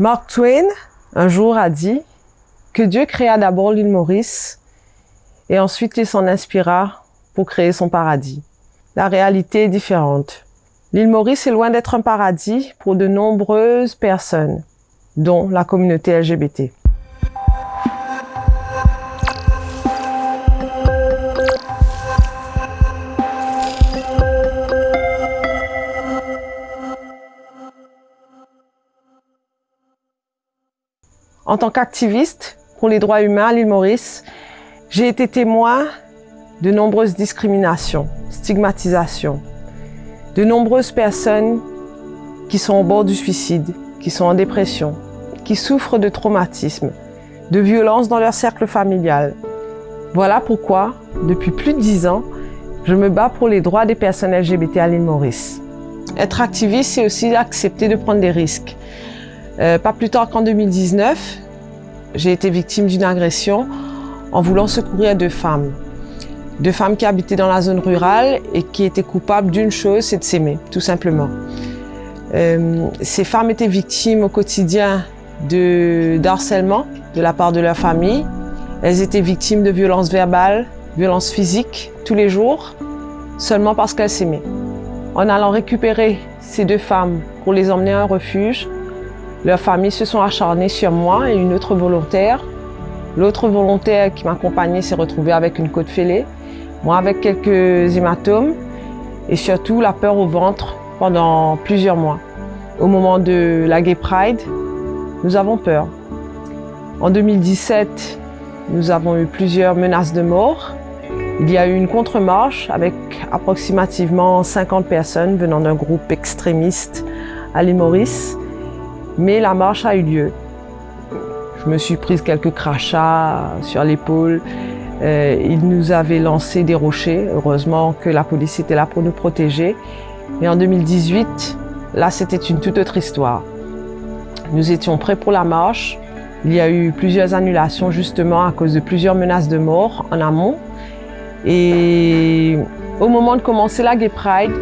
Mark Twain, un jour, a dit que Dieu créa d'abord l'île Maurice et ensuite il s'en inspira pour créer son paradis. La réalité est différente. L'île Maurice est loin d'être un paradis pour de nombreuses personnes, dont la communauté LGBT. En tant qu'activiste pour les droits humains à l'île Maurice, j'ai été témoin de nombreuses discriminations, stigmatisations, de nombreuses personnes qui sont au bord du suicide, qui sont en dépression, qui souffrent de traumatisme, de violences dans leur cercle familial. Voilà pourquoi, depuis plus de dix ans, je me bats pour les droits des personnes LGBT à l'île Maurice. Être activiste, c'est aussi accepter de prendre des risques. Euh, pas plus tard qu'en 2019, j'ai été victime d'une agression en voulant secourir deux femmes. Deux femmes qui habitaient dans la zone rurale et qui étaient coupables d'une chose, c'est de s'aimer, tout simplement. Euh, ces femmes étaient victimes au quotidien de harcèlement de la part de leur famille. Elles étaient victimes de violences verbales, violences physiques, tous les jours, seulement parce qu'elles s'aimaient. En allant récupérer ces deux femmes pour les emmener à un refuge, leurs familles se sont acharnées sur moi et une autre volontaire. L'autre volontaire qui m'accompagnait s'est retrouvée avec une côte fêlée, moi avec quelques hématomes et surtout la peur au ventre pendant plusieurs mois. Au moment de la Gay Pride, nous avons peur. En 2017, nous avons eu plusieurs menaces de mort. Il y a eu une contre-marche avec approximativement 50 personnes venant d'un groupe extrémiste à l'île Maurice. Mais la marche a eu lieu. Je me suis prise quelques crachats sur l'épaule. Euh, ils nous avaient lancé des rochers. Heureusement que la police était là pour nous protéger. Mais en 2018, là, c'était une toute autre histoire. Nous étions prêts pour la marche. Il y a eu plusieurs annulations justement à cause de plusieurs menaces de mort en amont. Et au moment de commencer la Gay Pride,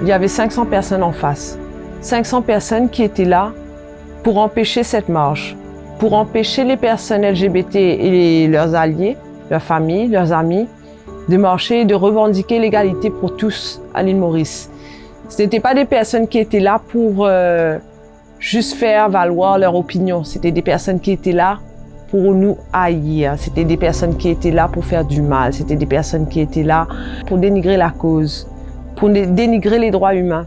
il y avait 500 personnes en face. 500 personnes qui étaient là pour empêcher cette marche, pour empêcher les personnes LGBT et leurs alliés, leurs familles, leurs amis, de marcher et de revendiquer l'égalité pour tous à l'île Maurice. Ce n'étaient pas des personnes qui étaient là pour euh, juste faire valoir leur opinion. C'était des personnes qui étaient là pour nous haïr. C'était des personnes qui étaient là pour faire du mal. C'était des personnes qui étaient là pour dénigrer la cause, pour dénigrer les droits humains.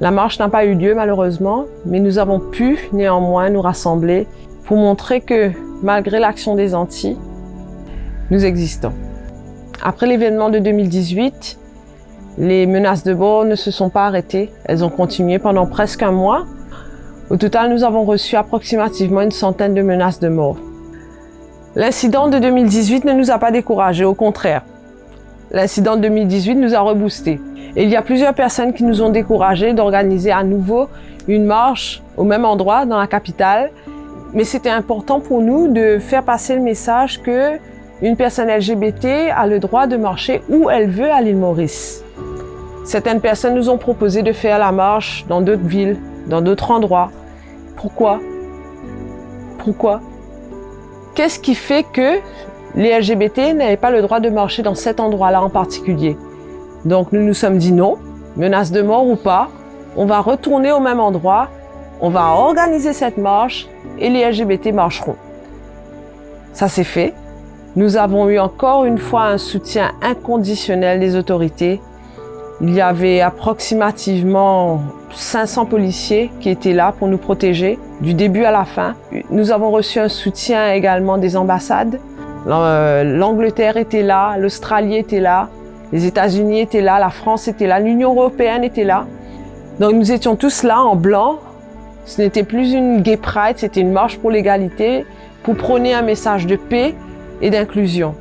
La marche n'a pas eu lieu malheureusement, mais nous avons pu néanmoins nous rassembler pour montrer que malgré l'action des Antilles, nous existons. Après l'événement de 2018, les menaces de mort ne se sont pas arrêtées. Elles ont continué pendant presque un mois. Au total, nous avons reçu approximativement une centaine de menaces de mort. L'incident de 2018 ne nous a pas découragés, au contraire. L'incident de 2018 nous a reboostés. Il y a plusieurs personnes qui nous ont découragés d'organiser à nouveau une marche au même endroit dans la capitale. Mais c'était important pour nous de faire passer le message que une personne LGBT a le droit de marcher où elle veut à l'île Maurice. Certaines personnes nous ont proposé de faire la marche dans d'autres villes, dans d'autres endroits. Pourquoi? Pourquoi? Qu'est-ce qui fait que les LGBT n'avaient pas le droit de marcher dans cet endroit-là en particulier? Donc nous nous sommes dit non, menace de mort ou pas, on va retourner au même endroit, on va organiser cette marche et les LGBT marcheront. Ça s'est fait. Nous avons eu encore une fois un soutien inconditionnel des autorités. Il y avait approximativement 500 policiers qui étaient là pour nous protéger du début à la fin. Nous avons reçu un soutien également des ambassades. L'Angleterre était là, l'Australie était là, les États-Unis étaient là, la France était là, l'Union européenne était là. Donc nous étions tous là en blanc. Ce n'était plus une gay pride, c'était une marche pour l'égalité, pour prôner un message de paix et d'inclusion.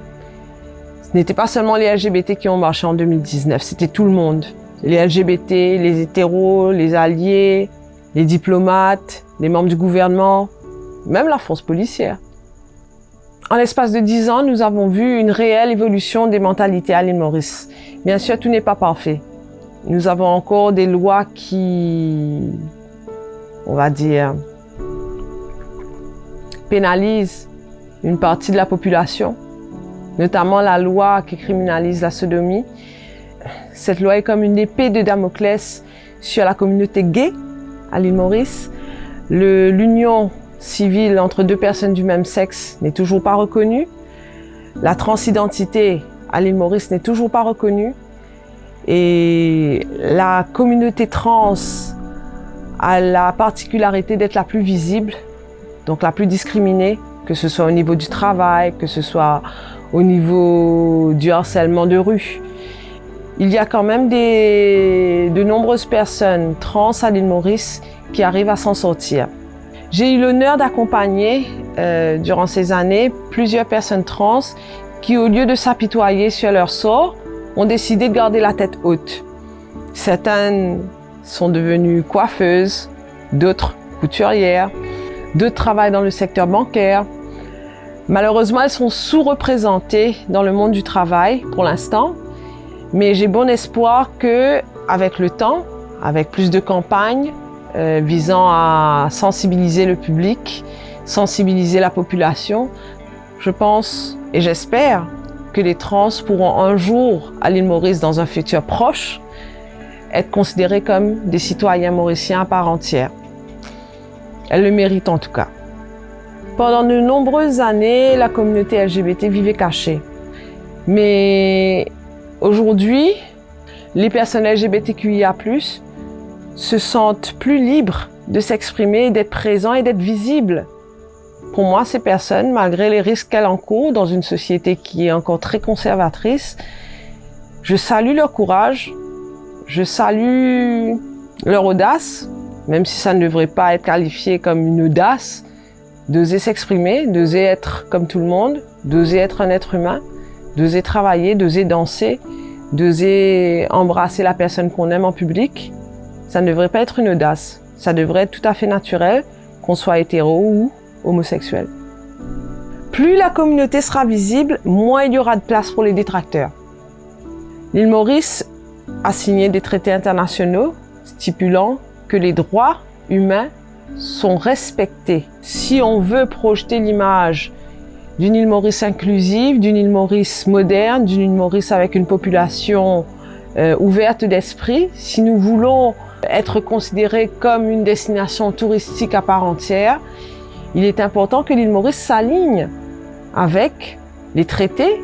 Ce n'était pas seulement les LGBT qui ont marché en 2019, c'était tout le monde. Les LGBT, les hétéros, les alliés, les diplomates, les membres du gouvernement, même la force policière. En l'espace de dix ans, nous avons vu une réelle évolution des mentalités à l'île Maurice. Bien sûr, tout n'est pas parfait. Nous avons encore des lois qui, on va dire, pénalise une partie de la population, notamment la loi qui criminalise la sodomie. Cette loi est comme une épée de Damoclès sur la communauté gay à l'île Maurice. L'union civile entre deux personnes du même sexe n'est toujours pas reconnue. La transidentité à l'île Maurice n'est toujours pas reconnue. Et la communauté trans a la particularité d'être la plus visible, donc la plus discriminée, que ce soit au niveau du travail, que ce soit au niveau du harcèlement de rue. Il y a quand même de nombreuses personnes trans à l'île Maurice qui arrivent à s'en sortir. J'ai eu l'honneur d'accompagner euh, durant ces années plusieurs personnes trans qui, au lieu de s'apitoyer sur leur sort, ont décidé de garder la tête haute. Certaines sont devenues coiffeuses, d'autres couturières, d'autres travaillent dans le secteur bancaire. Malheureusement, elles sont sous-représentées dans le monde du travail pour l'instant, mais j'ai bon espoir que, avec le temps, avec plus de campagnes euh, visant à sensibiliser le public, sensibiliser la population, je pense et j'espère que les trans pourront un jour, à l'île Maurice, dans un futur proche, être considérés comme des citoyens mauriciens à part entière. Elles le méritent en tout cas. Pendant de nombreuses années, la communauté LGBT vivait cachée. Mais aujourd'hui, les personnes LGBTQIA+, se sentent plus libres de s'exprimer, d'être présents et d'être visibles. Pour moi, ces personnes, malgré les risques qu'elles encourent dans une société qui est encore très conservatrice, je salue leur courage, je salue leur audace, même si ça ne devrait pas être qualifié comme une audace, d'oser s'exprimer, d'oser être comme tout le monde, d'oser être un être humain, d'oser travailler, d'oser danser, d'oser embrasser la personne qu'on aime en public. Ça ne devrait pas être une audace, ça devrait être tout à fait naturel, qu'on soit hétéro ou homosexuels. Plus la communauté sera visible, moins il y aura de place pour les détracteurs. L'île Maurice a signé des traités internationaux stipulant que les droits humains sont respectés. Si on veut projeter l'image d'une île Maurice inclusive, d'une île Maurice moderne, d'une île Maurice avec une population euh, ouverte d'esprit, si nous voulons être considérés comme une destination touristique à part entière, il est important que l'île Maurice s'aligne avec les traités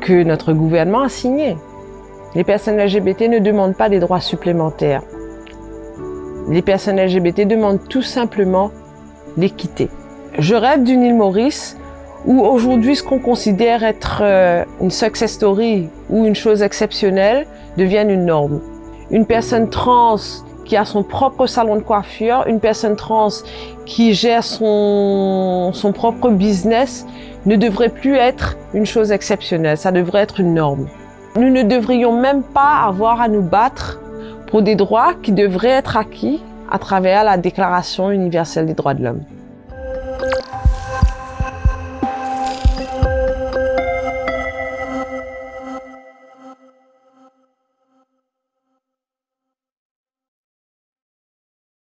que notre gouvernement a signés. Les personnes LGBT ne demandent pas des droits supplémentaires. Les personnes LGBT demandent tout simplement l'équité. Je rêve d'une île Maurice où aujourd'hui ce qu'on considère être euh, une success story ou une chose exceptionnelle devienne une norme. Une personne trans qui a son propre salon de coiffure, une personne trans qui gère son, son propre business ne devrait plus être une chose exceptionnelle, ça devrait être une norme. Nous ne devrions même pas avoir à nous battre pour des droits qui devraient être acquis à travers la Déclaration universelle des droits de l'homme.